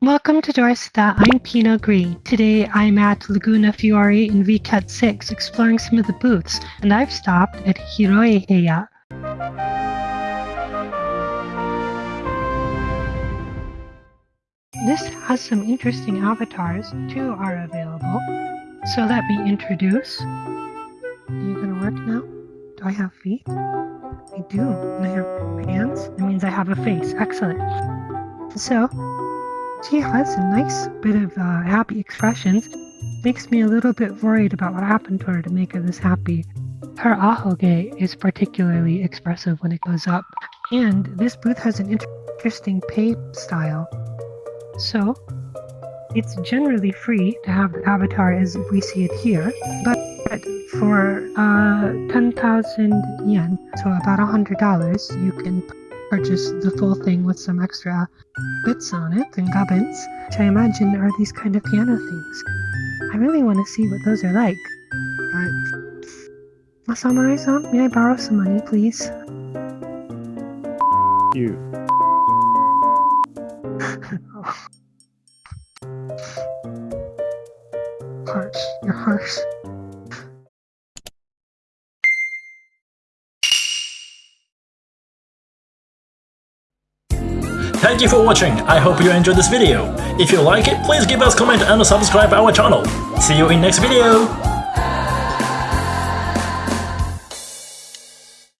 Welcome to Dorsta, I'm Pina Gree. Today I'm at Laguna Fiore in Vket 6 exploring some of the booths, and I've stopped at Hiroeheya. This has some interesting avatars. Two are available. So let me introduce. Are you gonna work now? Do I have feet? I do. I have hands. That means I have a face. Excellent. So, she has a nice bit of uh, happy expressions. Makes me a little bit worried about what happened to her to make her this happy. Her ahoge is particularly expressive when it goes up. And this booth has an interesting pay style. So, it's generally free to have the avatar as we see it here, but for uh, 10,000 yen, so about $100, you can purchase the full thing with some extra bits on it and gubbins, which I imagine are these kind of piano things. I really want to see what those are like. But... Masamurai-san, may I borrow some money, please? You. harsh. You're harsh. Thank you for watching, I hope you enjoyed this video. If you like it, please give us comment and subscribe our channel. See you in next video!